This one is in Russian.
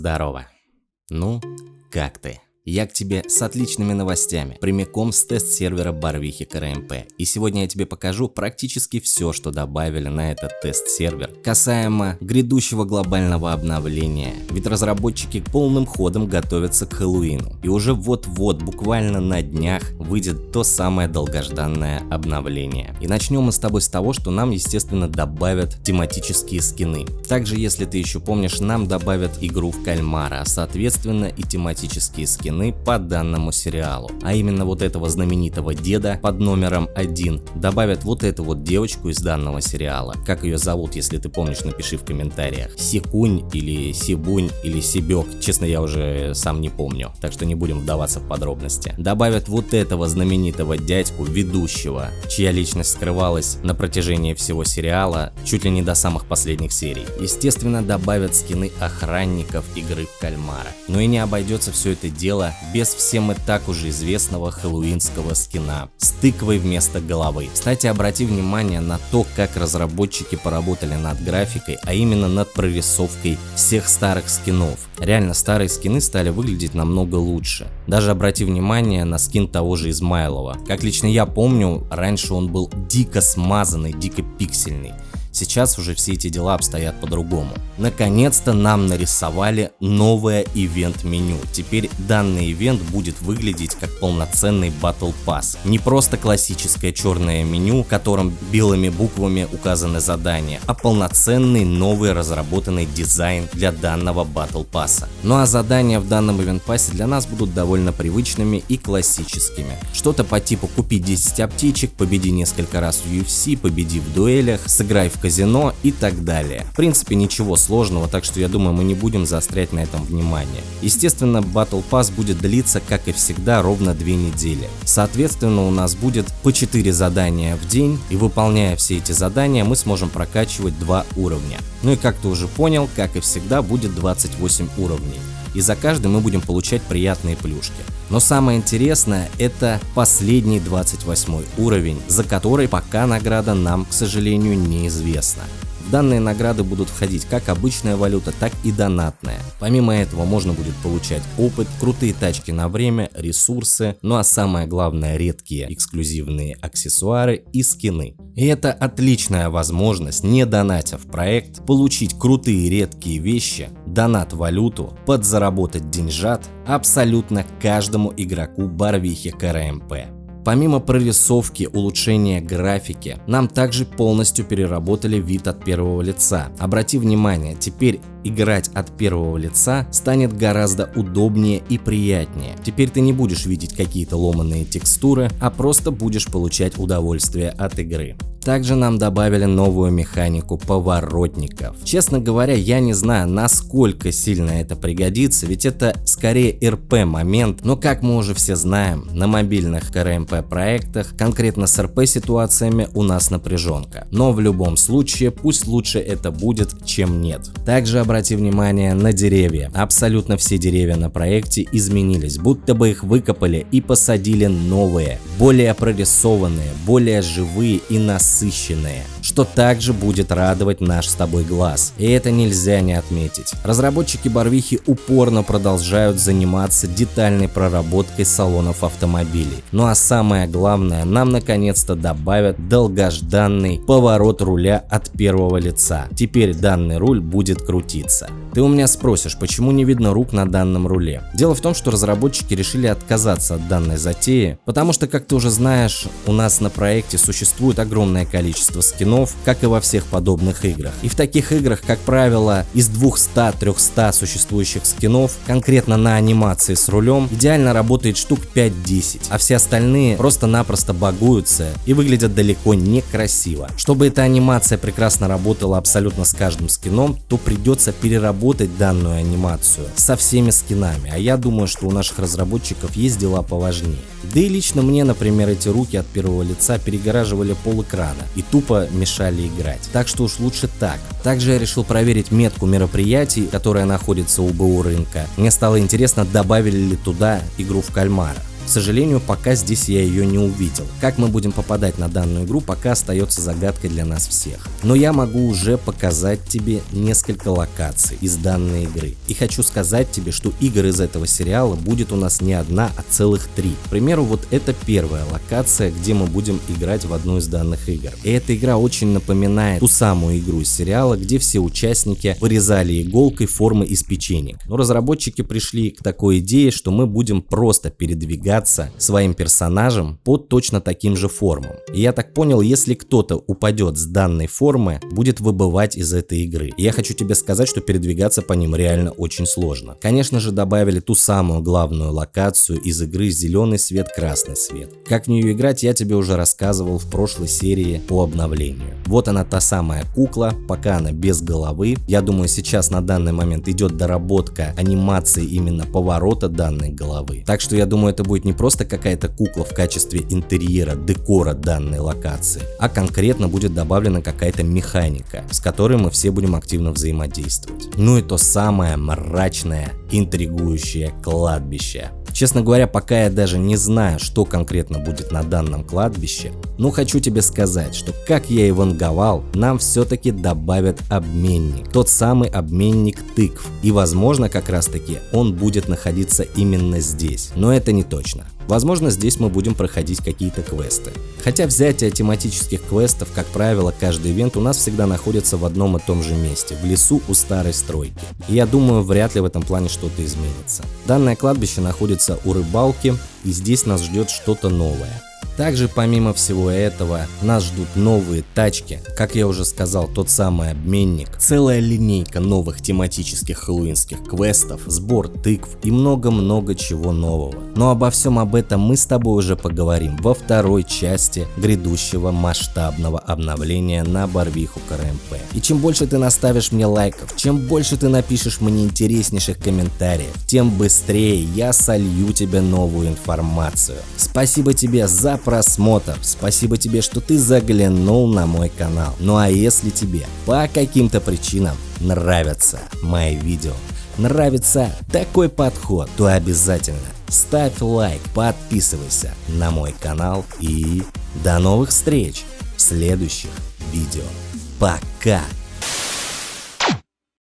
Здорово. Ну, как ты? Я к тебе с отличными новостями, прямиком с тест-сервера Барвихи КРМП. И сегодня я тебе покажу практически все, что добавили на этот тест-сервер, касаемо грядущего глобального обновления. Ведь разработчики полным ходом готовятся к Хэллоуину. И уже вот-вот, буквально на днях, выйдет то самое долгожданное обновление. И начнем мы с тобой с того, что нам, естественно, добавят тематические скины. Также, если ты еще помнишь, нам добавят игру в кальмара, а соответственно и тематические скины по данному сериалу. А именно вот этого знаменитого деда под номером 1 добавят вот эту вот девочку из данного сериала. Как ее зовут, если ты помнишь, напиши в комментариях. Сикунь или Сибунь или Сибек, честно я уже сам не помню, так что не будем вдаваться в подробности. Добавят вот этого знаменитого дядьку, ведущего, чья личность скрывалась на протяжении всего сериала, чуть ли не до самых последних серий. Естественно, добавят скины охранников игры в кальмара. Но и не обойдется все это дело без всем и так уже известного хэллоуинского скина с тыквой вместо головы. Кстати, обрати внимание на то, как разработчики поработали над графикой, а именно над прорисовкой всех старых скинов. Реально старые скины стали выглядеть намного лучше. Даже обрати внимание на скин того же Измайлова. Как лично я помню, раньше он был дико смазанный, дико пиксельный. Сейчас уже все эти дела обстоят по-другому. Наконец-то нам нарисовали новое ивент-меню. Теперь данный ивент будет выглядеть как полноценный Battle Pass. Не просто классическое черное меню, в котором белыми буквами указаны задания, а полноценный новый разработанный дизайн для данного Battle Pass. Ну а задания в данном ивент пассе для нас будут довольно привычными и классическими. Что-то по типу купи 10 аптечек, победи несколько раз в UFC, победи в дуэлях, сыграй в казино и так далее. В принципе ничего сложного, так что я думаю мы не будем заострять на этом внимание. Естественно Battle Pass будет длиться как и всегда ровно 2 недели. Соответственно у нас будет по 4 задания в день и выполняя все эти задания мы сможем прокачивать 2 уровня. Ну и как ты уже понял, как и всегда будет 28 уровней и за каждый мы будем получать приятные плюшки. Но самое интересное это последний 28 уровень, за который пока награда нам, к сожалению, неизвестна данные награды будут входить как обычная валюта, так и донатная. Помимо этого можно будет получать опыт, крутые тачки на время, ресурсы, ну а самое главное редкие эксклюзивные аксессуары и скины. И это отличная возможность, не донатя в проект, получить крутые редкие вещи, донат-валюту, подзаработать деньжат абсолютно каждому игроку Барвихи КРМП. Помимо прорисовки, улучшения графики, нам также полностью переработали вид от первого лица. Обрати внимание, теперь играть от первого лица станет гораздо удобнее и приятнее. Теперь ты не будешь видеть какие-то ломанные текстуры, а просто будешь получать удовольствие от игры. Также нам добавили новую механику поворотников. Честно говоря, я не знаю, насколько сильно это пригодится, ведь это скорее РП момент, но как мы уже все знаем, на мобильных КРМП проектах, конкретно с РП ситуациями у нас напряженка. Но в любом случае, пусть лучше это будет, чем нет. Также обрати внимание на деревья. Абсолютно все деревья на проекте изменились, будто бы их выкопали и посадили новые, более прорисованные, более живые и насыщенные что также будет радовать наш с тобой глаз. И это нельзя не отметить. Разработчики Барвихи упорно продолжают заниматься детальной проработкой салонов автомобилей. Ну а самое главное, нам наконец-то добавят долгожданный поворот руля от первого лица. Теперь данный руль будет крутиться. Ты у меня спросишь, почему не видно рук на данном руле? Дело в том, что разработчики решили отказаться от данной затеи, потому что, как ты уже знаешь, у нас на проекте существует огромное количество скинов, как и во всех подобных играх. И в таких играх, как правило, из 200-300 существующих скинов, конкретно на анимации с рулем, идеально работает штук 5-10, а все остальные просто-напросто багуются и выглядят далеко не красиво. Чтобы эта анимация прекрасно работала абсолютно с каждым скином, то придется переработать данную анимацию со всеми скинами, а я думаю, что у наших разработчиков есть дела поважнее. Да и лично мне, например, эти руки от первого лица перегораживали пол экрана и тупо мешали играть. Так что уж лучше так. Также я решил проверить метку мероприятий, которая находится у БУ рынка. Мне стало интересно, добавили ли туда игру в кальмара. Сожалению, пока здесь я ее не увидел. Как мы будем попадать на данную игру, пока остается загадкой для нас всех. Но я могу уже показать тебе несколько локаций из данной игры. И хочу сказать тебе, что игр из этого сериала будет у нас не одна, а целых три. К примеру, вот это первая локация, где мы будем играть в одну из данных игр. И эта игра очень напоминает ту самую игру из сериала, где все участники вырезали иголкой формы из печенек. Но разработчики пришли к такой идее, что мы будем просто передвигаться своим персонажем по точно таким же формам. И я так понял, если кто-то упадет с данной формы, будет выбывать из этой игры. И я хочу тебе сказать, что передвигаться по ним реально очень сложно. Конечно же добавили ту самую главную локацию из игры зеленый свет, красный свет. Как в нее играть я тебе уже рассказывал в прошлой серии по обновлению. Вот она та самая кукла, пока она без головы. Я думаю сейчас на данный момент идет доработка анимации именно поворота данной головы. Так что я думаю это будет не просто какая-то кукла в качестве интерьера, декора данной локации, а конкретно будет добавлена какая-то механика, с которой мы все будем активно взаимодействовать. Ну и то самое мрачное, интригующее кладбище. Честно говоря, пока я даже не знаю, что конкретно будет на данном кладбище, но хочу тебе сказать, что как я и ванговал, нам все-таки добавят обменник. Тот самый обменник тыкв. И возможно как раз таки он будет находиться именно здесь. Но это не точно. Возможно, здесь мы будем проходить какие-то квесты. Хотя взятие тематических квестов, как правило, каждый ивент у нас всегда находится в одном и том же месте, в лесу у старой стройки. И я думаю, вряд ли в этом плане что-то изменится. Данное кладбище находится у рыбалки, и здесь нас ждет что-то новое. Также помимо всего этого нас ждут новые тачки, как я уже сказал, тот самый обменник, целая линейка новых тематических хэллоуинских квестов, сбор тыкв и много-много чего нового. Но обо всем об этом мы с тобой уже поговорим во второй части грядущего масштабного обновления на Барвиху КРМП. И чем больше ты наставишь мне лайков, чем больше ты напишешь мне интереснейших комментариев, тем быстрее я солью тебе новую информацию. Спасибо тебе за просмотр. Спасибо тебе, что ты заглянул на мой канал. Ну а если тебе по каким-то причинам нравятся мои видео, нравится такой подход, то обязательно ставь лайк, подписывайся на мой канал и до новых встреч в следующих видео. Пока!